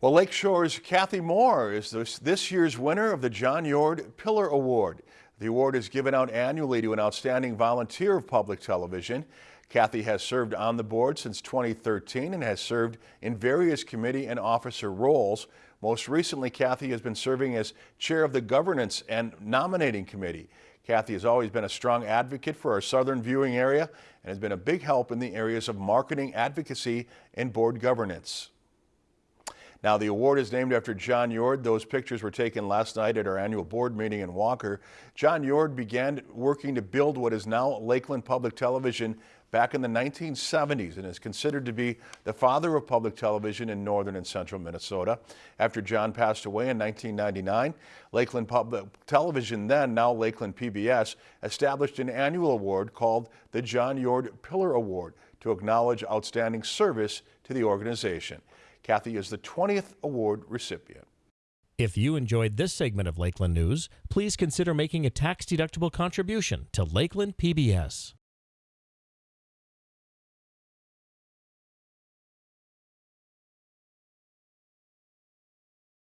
Well, Lakeshore's Kathy Moore is this, this year's winner of the John Yord Pillar Award. The award is given out annually to an outstanding volunteer of public television. Kathy has served on the board since 2013 and has served in various committee and officer roles. Most recently, Kathy has been serving as chair of the governance and nominating committee. Kathy has always been a strong advocate for our southern viewing area and has been a big help in the areas of marketing, advocacy, and board governance. Now, the award is named after John Yord. Those pictures were taken last night at our annual board meeting in Walker. John Yord began working to build what is now Lakeland Public Television back in the 1970s and is considered to be the father of public television in northern and central Minnesota. After John passed away in 1999, Lakeland Public Television, then now Lakeland PBS, established an annual award called the John Yord Pillar Award to acknowledge outstanding service to the organization. Kathy is the 20th award recipient. If you enjoyed this segment of Lakeland News, please consider making a tax-deductible contribution to Lakeland PBS.